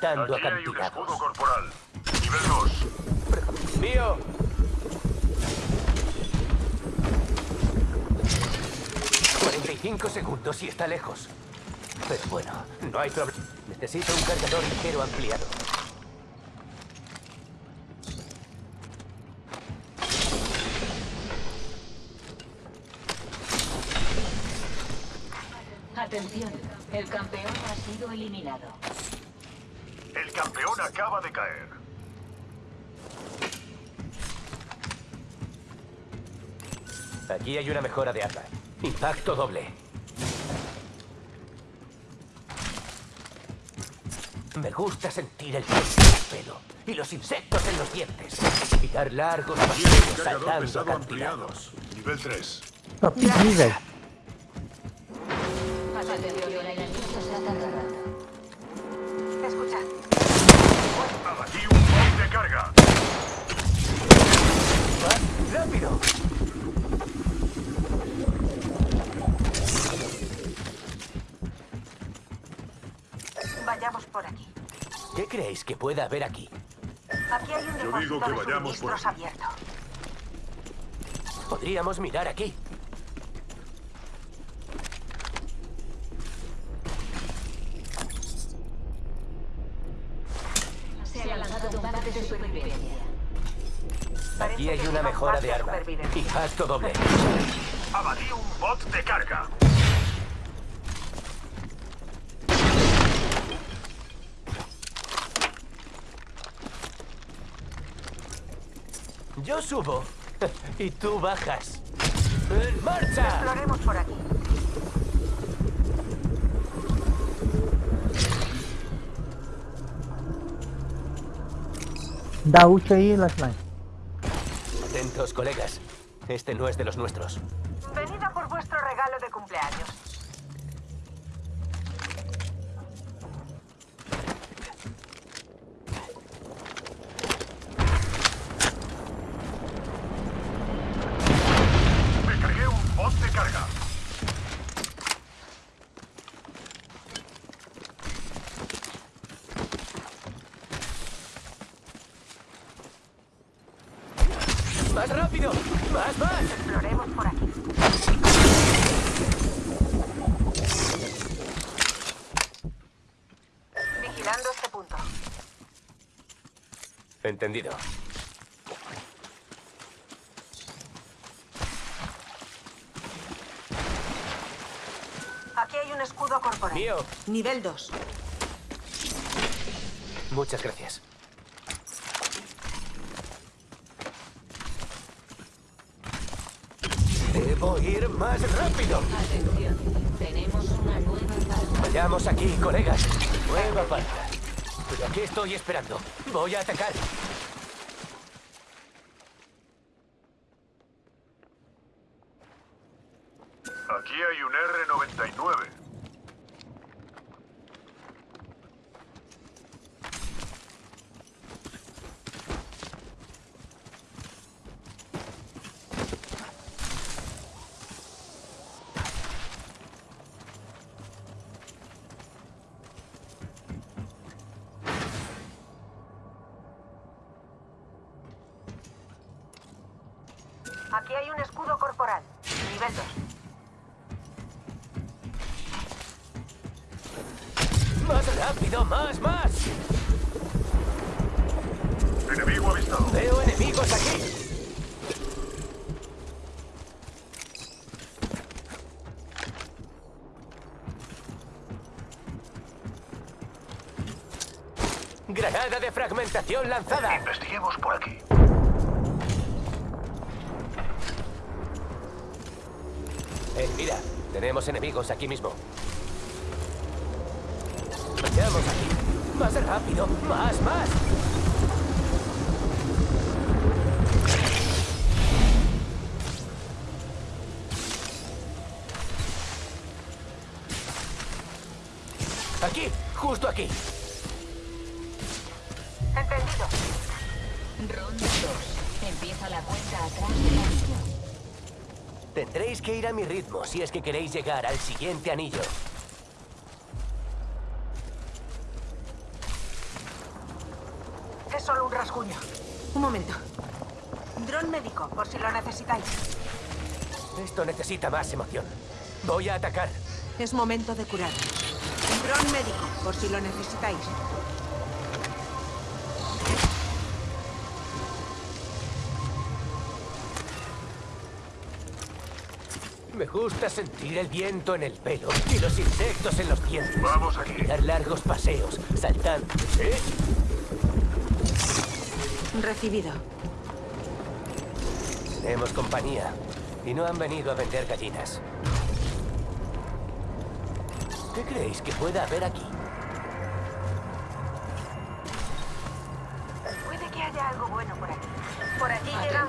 saltando Aquí hay un escudo corporal. Nivel 2. ¡Mío! ...45 segundos y está lejos. Pero bueno, no hay problema. Necesito un cargador ligero ampliado. Atención, el campeón ha sido eliminado. El campeón acaba de caer. Aquí hay una mejora de arma. Impacto doble. Me gusta sentir el peso en el pelo y los insectos en los dientes. Y dar largos cargador saltando acantilados. Nivel 3. Nivel. Atención, el. Escucha, Abatí un bot de carga. ¡Más rápido! vayamos por aquí. ¿Qué creéis que pueda haber aquí? Aquí hay un Yo digo que vayamos por aquí. abierto. Podríamos mirar aquí. Se ha lanzado un pack de supervivencia. Aquí hay una mejora de arma. supervivencia. Impacto doble. Abatí un bot de carga. Yo subo y tú bajas. ¡En marcha! Exploremos por aquí. Da ahí las manos. Atentos, colegas. Este no es de los nuestros. Venid a por vuestro regalo de cumpleaños. Me cargué un bot de carga. ¡Más rápido! ¡Más, más! Exploremos por aquí. Vigilando este punto. Entendido. Aquí hay un escudo corporal. Mío. Nivel 2. Muchas gracias. Debo ir más rápido. Atención, tenemos una nueva. Vayamos aquí, colegas. Nueva parca. Aquí estoy esperando. Voy a atacar. Aquí hay un R99. Aquí hay un escudo corporal. Nivel 2. Más rápido, más, más. Enemigo avistado. Veo enemigos aquí. Granada de fragmentación lanzada. Investiguemos por aquí. Eh, mira, tenemos enemigos aquí mismo. Vayamos aquí. Más rápido, más, más. Aquí, justo aquí. Entendido. Ronda 2. Empieza la cuenta atrás del anillo. Tendréis que ir a mi ritmo si es que queréis llegar al siguiente anillo. Es solo un rasguño. Un momento. Dron médico, por si lo necesitáis. Esto necesita más emoción. Voy a atacar. Es momento de curar. Dron médico, por si lo necesitáis. Me gusta sentir el viento en el pelo y los insectos en los dientes. Vamos aquí. Dar largos paseos, saltando. ¿Eh? Recibido. Tenemos compañía y no han venido a vender gallinas. ¿Qué creéis que pueda haber aquí? Puede que haya algo bueno por aquí. Por allí llega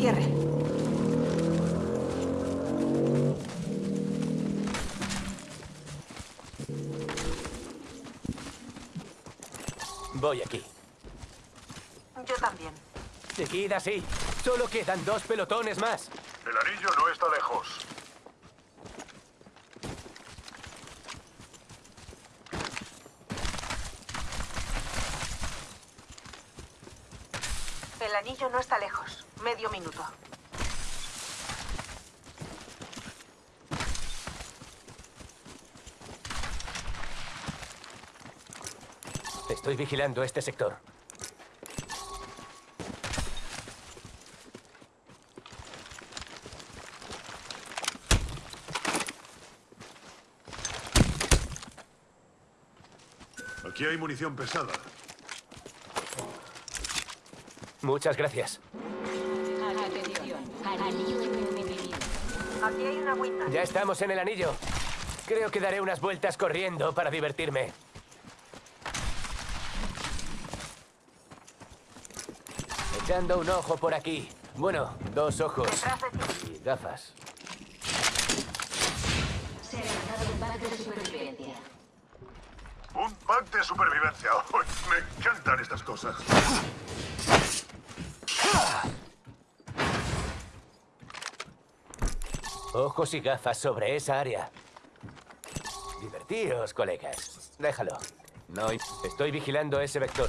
cierre. Voy aquí. Yo también. Seguid así. Solo quedan dos pelotones más. El anillo no está lejos. El anillo no está lejos. Medio minuto. Estoy vigilando este sector. Aquí hay munición pesada. Muchas gracias. Atención. Anillo envenenado. Aquí hay una agüita. Ya estamos en el anillo. Creo que daré unas vueltas corriendo para divertirme. Echando un ojo por aquí. Bueno, dos ojos. Y gafas. Se ha lanzado un pack de supervivencia. Un pack de supervivencia. Me encantan estas cosas. Ojos y gafas sobre esa área. Divertíos, colegas. Déjalo. No, estoy vigilando ese vector.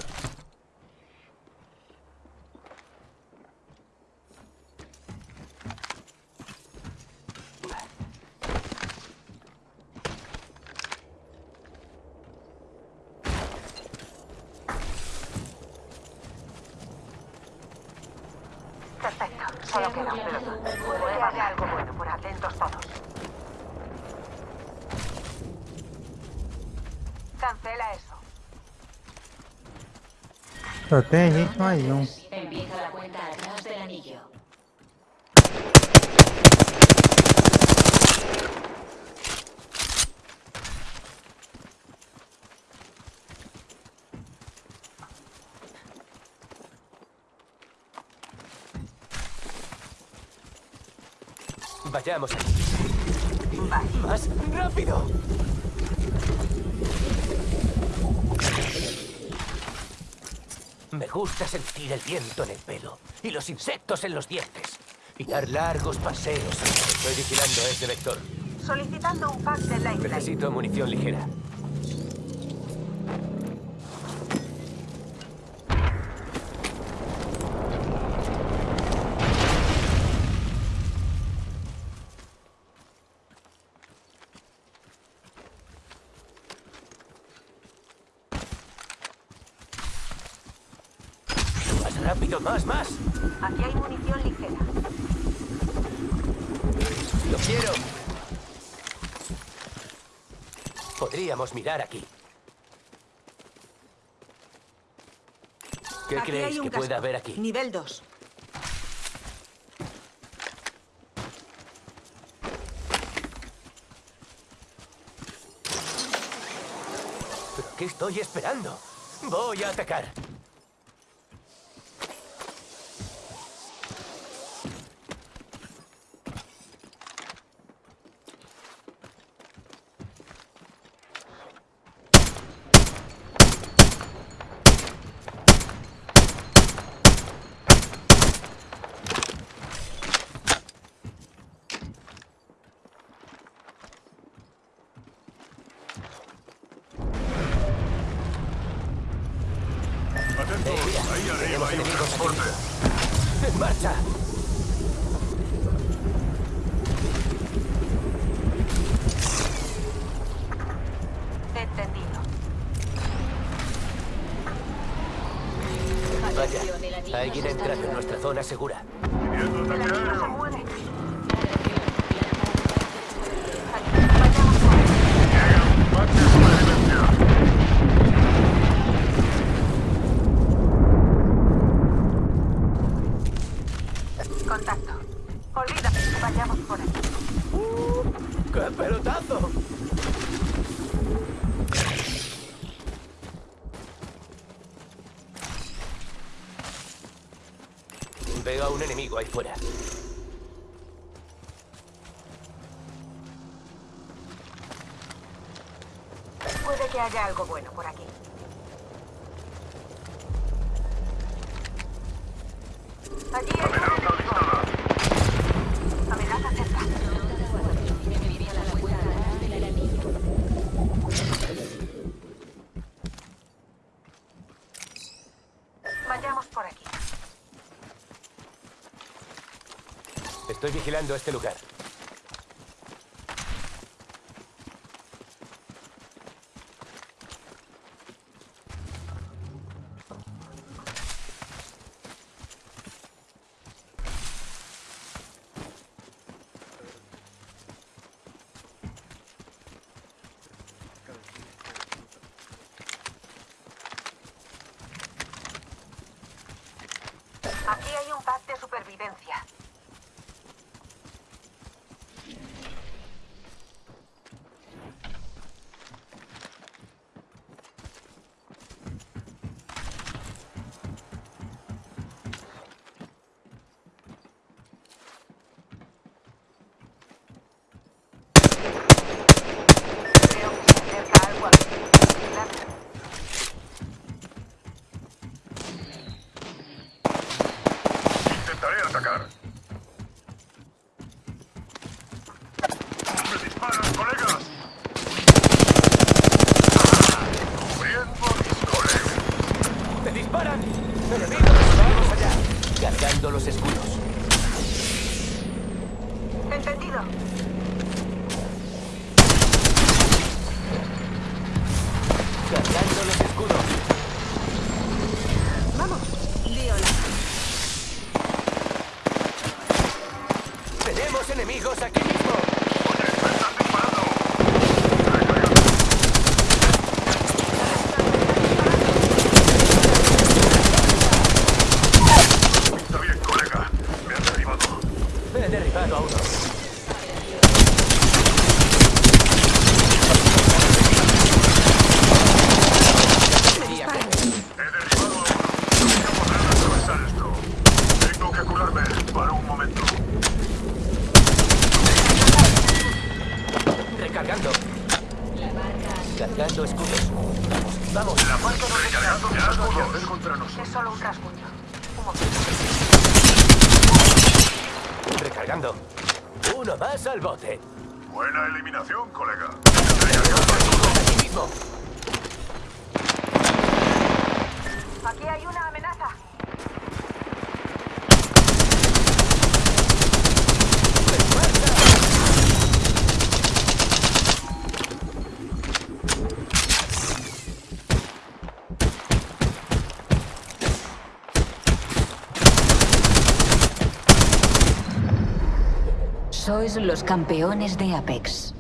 Perfecto. Solo queda un pelotón. Puede que haya algo bueno por atentos todos. Cancela eso. Mais um. Empieza la cuenta atrás del anillo. Vayamos. Vale. ¡Más rápido! Me gusta sentir el viento en el pelo y los insectos en los dientes. Y dar largos paseos. Estoy vigilando ese vector. Solicitando un pack de Lifeline. Necesito munición ligera. Rápido, más, más. Aquí hay munición ligera. Lo quiero. Podríamos mirar aquí. ¿Qué Aquí creéis que pueda casco. haber aquí? Nivel 2. ¿Pero qué estoy esperando? Voy a atacar. marcha! Entendido. Vaya, alguien entrando en nuestra zona segura. Veo a un enemigo ahí fuera. Puede que haya algo bueno por aquí. Allí hay... un Estoy vigilando este lugar. Aquí hay un pack de supervivencia. Uno más al bote. Buena eliminación, colega. Aquí hay una amenaza. Sois los campeones de Apex.